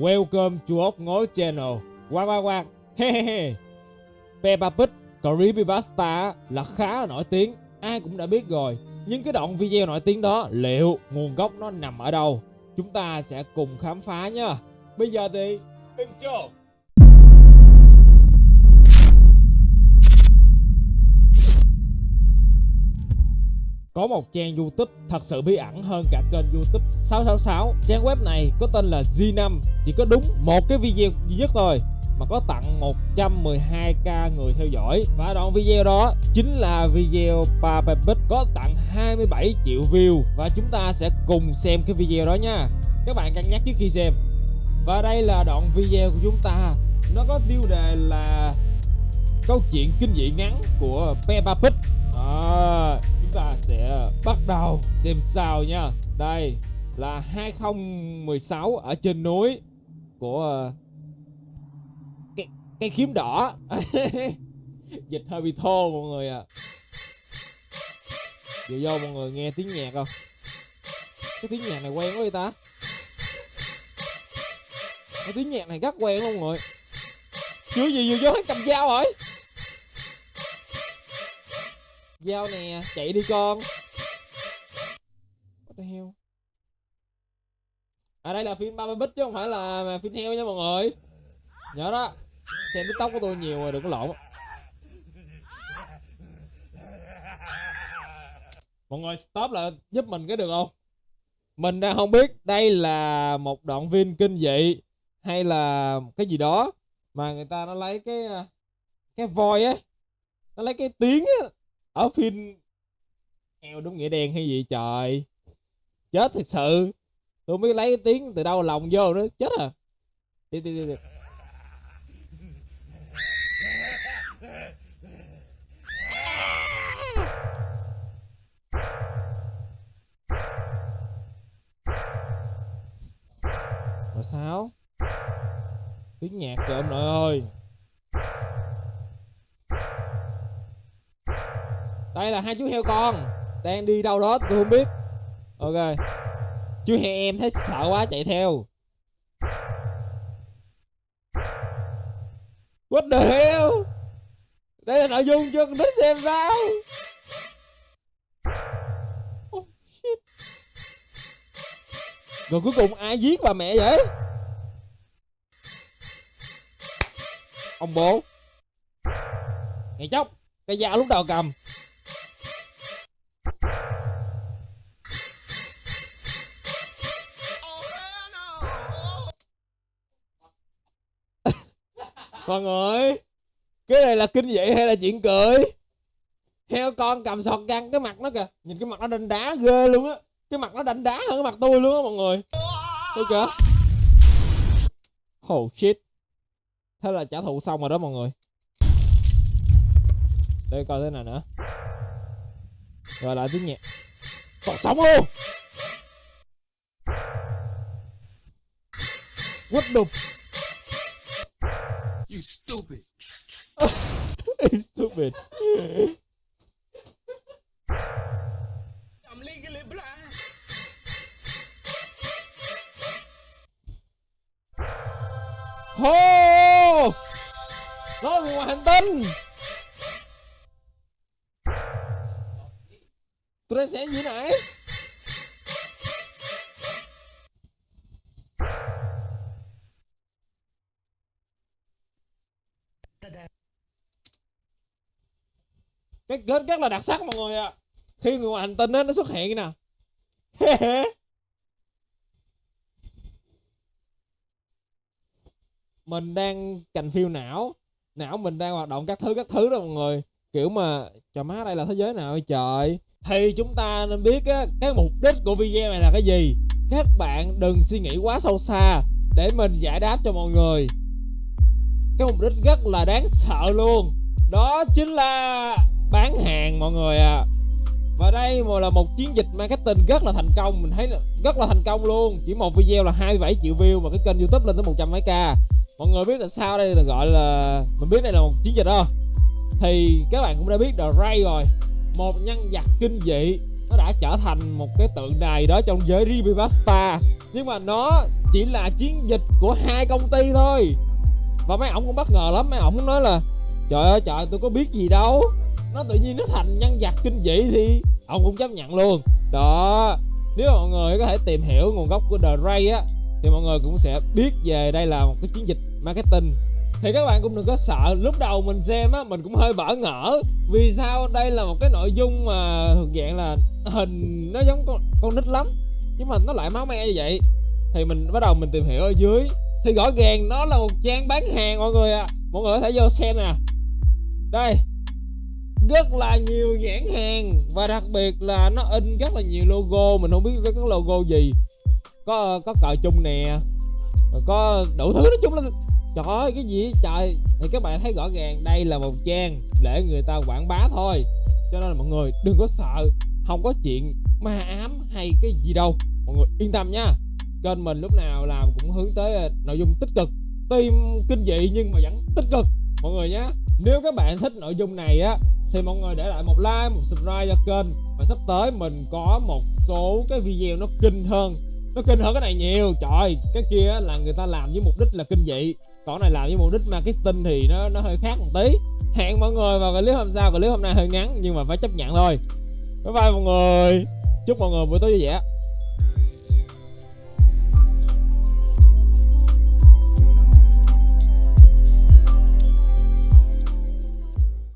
Welcome to ốc ngối channel. Quang quang quang. Hehehe Peppa Pig, Creepypasta là khá là nổi tiếng. Ai cũng đã biết rồi. Nhưng cái đoạn video nổi tiếng đó, Liệu nguồn gốc nó nằm ở đâu? Chúng ta sẽ cùng khám phá nha Bây giờ thì Intro Có một trang YouTube thật sự bí ẩn hơn cả kênh YouTube 666 Trang web này có tên là G5 Chỉ có đúng một cái video duy nhất thôi Mà có tặng 112k người theo dõi. Và đoạn video đó chính là video Papa có tặng 27 triệu view. Và chúng ta sẽ cùng xem cái video đó nha. Các bạn cân nhắc trước khi xem. Và đây là đoạn video của chúng ta. Nó có tiêu đề là câu chuyện kinh dị ngắn của Peppa Pig à, sẽ bắt đầu xem sao nha. Đây là 2016 ở trên núi của ờ, cây, cây kiếm đỏ. Dịch hơi bị thô mọi người à giờ vô mọi người nghe tiếng nhạc không? Cái tiếng nhạc này quen quá vậy ta? Cái tiếng nhạc này rất quen luôn mọi người. Chưa gì vừa vô hết cầm dao rồi. Dao nè, chạy đi con. What the hell? À đây là phim 30 Bích chứ không phải là phim heo nha mọi người. Nhớ đó. Xem tóc của tôi nhiều rồi, đừng có lộn. Mọi người stop lại giúp mình cái được không? Mình đang không biết đây là một đoạn phim kinh dị Hay là cái gì đó Mà người ta nó lấy cái à, Cái voi á Nó lấy cái tiếng á ở phim heo đúng nghĩa đen hay gì trời. Chết thật sự. Tôi mới lấy tiếng từ đâu lòng vô nữa. Chết à. Đi đi đi, đi. mà sao? Tiếng nhạc kìa ông nội ơi. Đây là hai chú heo con. Đang đi đâu đó tôi không biết. Ok. Chú heo em thấy sợ quá chạy theo. What the hell? Đây là nội dung cho con xem sao. Oh, shit. rồi cuối cùng ai giết bà mẹ vậy? Ông bố. Ngày chốc cái dao lúc đầu cầm. Mọi người, cái này là kinh dị hay là chuyện cười? Heo con cầm sọt găng cái mặt nó kìa. Nhìn cái mặt nó đanh đá ghê luôn á. Cái mặt nó đanh đá hơn cái mặt tôi luôn á mọi người. Tôi kìa. Oh shit. Thế là trả thù xong rồi đó mọi người. Để coi thế nào nữa. Rồi lại tiếng nhạc. Còn sống luôn. What the You stupid. stupid I'm legally blind. Hô Nó là ngoài hành tinh xem gì nãy Cái kết rất là đặc sắc mọi người ạ. Khi người ngoài hành tinh đó, nó xuất hiện nè. Mình đang cành phiêu não. Não mình đang hoạt động các thứ các thứ đó mọi người. Kiểu mà trời má đây là thế giới nào vậy trời? Thì chúng ta nên biết á cái mục đích của video này là cái gì? Các bạn đừng suy nghĩ quá sâu xa để mình giải đáp cho mọi người. Cái mục đích rất là đáng sợ luôn. Đó chính là bán hàng, mọi người à. Và đây mà là một chiến dịch marketing rất là thành công, mình thấy là rất là thành công luôn. Chỉ một video là 27 triệu view mà cái kênh youtube lên tới 100 mấy k. Mọi người biết tại sao đây là gọi là, mình biết đây là một chiến dịch không thì các bạn cũng đã biết The Ray rồi. Một nhân vật kinh dị, nó đã trở thành một cái tượng đài đó trong giới Rivivasta nhưng mà nó chỉ là chiến dịch của hai công ty thôi. Và mấy ổng cũng bất ngờ lắm, mấy ổng nói là, trời ơi, trời, tôi có biết gì đâu nó tự nhiên nó thành nhân vật kinh dị thì ông cũng chấp nhận luôn. Đó nếu mọi người có thể tìm hiểu nguồn gốc của The Ray á thì mọi người cũng sẽ biết về đây là một cái chiến dịch marketing. Thì các bạn cũng đừng có sợ lúc đầu mình xem á mình cũng hơi bỡ ngỡ vì sao đây là một cái nội dung mà thuộc dạng là hình nó giống con, con nít lắm nhưng mà nó lại máu me như vậy. Thì mình bắt đầu mình tìm hiểu ở dưới. Thì rõ ràng nó là một trang bán hàng mọi người ạ. À. mọi người có thể vô xem nè. Đây rất là nhiều nhãn hàng. Và đặc biệt là nó in rất là nhiều logo. Mình không biết với các logo gì. Có có cờ chung nè. Có đủ thứ nói chung là trời ơi, cái gì? Trời, thì các bạn thấy rõ ràng đây là một trang để người ta quảng bá thôi. Cho nên là mọi người đừng có sợ. Không có chuyện ma ám hay cái gì đâu. Mọi người yên tâm nha. Kênh mình lúc nào làm cũng hướng tới à, nội dung tích cực. Tim kinh dị nhưng mà vẫn tích cực. Mọi người nhé nếu các bạn thích nội dung này á thì mọi người để lại một like, một subscribe cho kênh. Và sắp tới mình có một số cái video nó kinh hơn. Nó kinh hơn cái này nhiều. Trời cái kia là người ta làm với mục đích là kinh dị. Còn này làm với mục đích marketing thì nó nó hơi khác một tí. Hẹn mọi người vào clip hôm sau. Clip hôm nay hơi ngắn nhưng mà phải chấp nhận thôi. Bye bye mọi người. Chúc mọi người buổi tối vui vẻ.